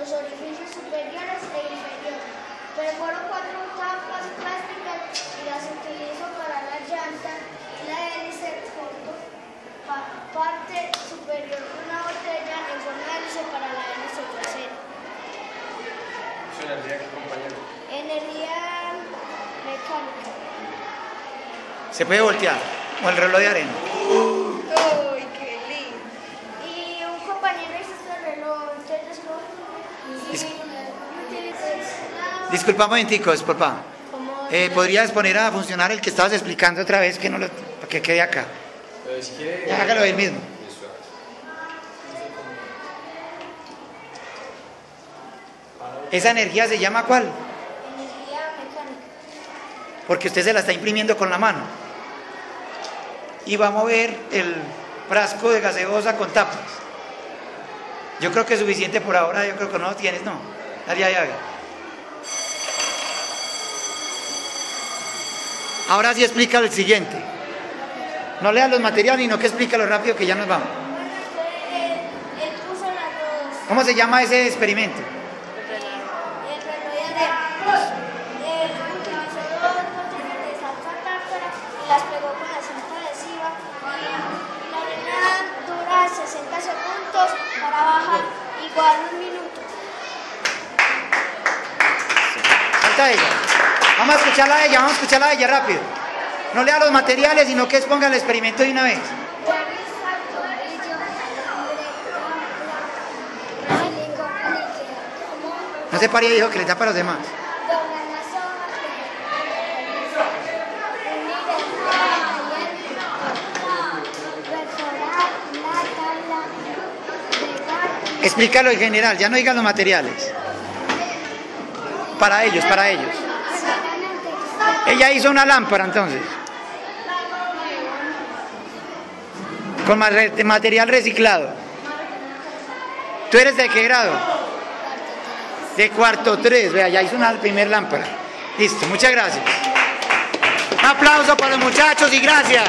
los orificios superiores e inferiores. Perforó cuatro capas plásticas y las utilizó para la llanta y la hélice junto pa- parte superior de una botella en forma de hélice para la hélice trasera. Su energía, ¿qué compañero? Energía mecánica. Se puede voltear. O el reloj de arena. Uy, qué lindo. Y un compañero hizo este reloj, entonces ¿cómo? Dis- Disculpa un momentico, papá. Eh, ¿Podrías poner a funcionar el que estabas explicando otra vez que no lo, que quede acá? Pero si quiere... Ya hágalo él mismo. ¿Esa energía se llama cuál? Energía mecánica. Porque usted se la está imprimiendo con la mano. Y va a mover el frasco de gaseosa con tapas. Yo creo que es suficiente por ahora, yo creo que no lo tienes, no. Dale ahí, haga. Ahora sí explica el siguiente. No lea los materiales, sino que explícalo rápido que ya nos vamos. ¿Cómo se llama ese experimento? El reloj de arena. Él utilizó dos botellas de salsa tártara y las pegó con la cinta adhesiva. Y la arena dura 60 segundos para bajar igual un minuto. Vamos a escucharla a ella, vamos a escucharla a ella rápido. No lea los materiales, sino que exponga el experimento de una vez. No se pare, dijo que le tapa a los demás. Explícalo en general, ya no digas los materiales. Para ellos, para ellos. Ella hizo una lámpara entonces. Con material reciclado. ¿Tú eres de qué grado? De cuarto 3, vea, ya hizo una primer lámpara. Listo, muchas gracias. Un aplauso para los muchachos y gracias.